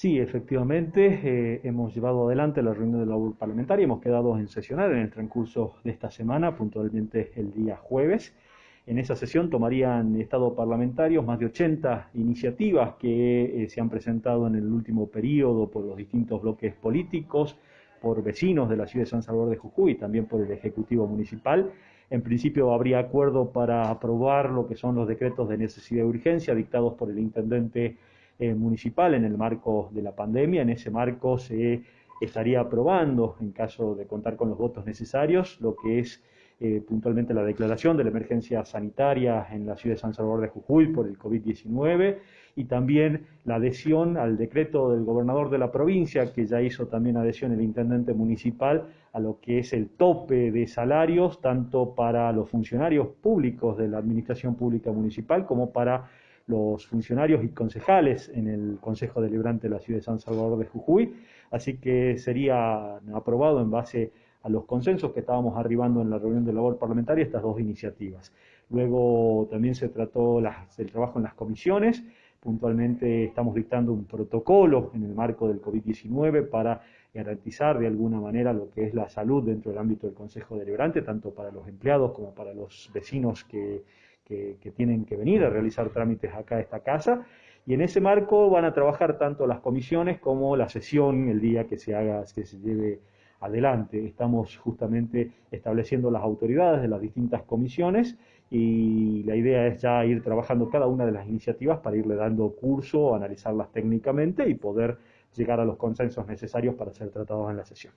Sí, efectivamente, eh, hemos llevado adelante la reunión de la labor parlamentaria, hemos quedado en sesionar en el transcurso de esta semana, puntualmente el día jueves. En esa sesión tomarían estado parlamentarios más de 80 iniciativas que eh, se han presentado en el último periodo por los distintos bloques políticos, por vecinos de la ciudad de San Salvador de Jujuy y también por el Ejecutivo Municipal. En principio habría acuerdo para aprobar lo que son los decretos de necesidad y urgencia dictados por el intendente eh, municipal en el marco de la pandemia. En ese marco se estaría aprobando, en caso de contar con los votos necesarios, lo que es eh, puntualmente la declaración de la emergencia sanitaria en la ciudad de San Salvador de Jujuy por el COVID-19 y también la adhesión al decreto del gobernador de la provincia, que ya hizo también adhesión el intendente municipal a lo que es el tope de salarios, tanto para los funcionarios públicos de la administración pública municipal como para los funcionarios y concejales en el Consejo Deliberante de la Ciudad de San Salvador de Jujuy, así que sería aprobado en base a los consensos que estábamos arribando en la reunión de labor parlamentaria estas dos iniciativas. Luego también se trató el trabajo en las comisiones, puntualmente estamos dictando un protocolo en el marco del COVID-19 para garantizar de alguna manera lo que es la salud dentro del ámbito del Consejo Deliberante, tanto para los empleados como para los vecinos que tienen que venir a realizar trámites acá a esta casa. Y en ese marco van a trabajar tanto las comisiones como la sesión el día que se haga, que se lleve adelante. Estamos justamente estableciendo las autoridades de las distintas comisiones y la idea es ya ir trabajando cada una de las iniciativas para irle dando curso, analizarlas técnicamente y poder llegar a los consensos necesarios para ser tratados en la sesión.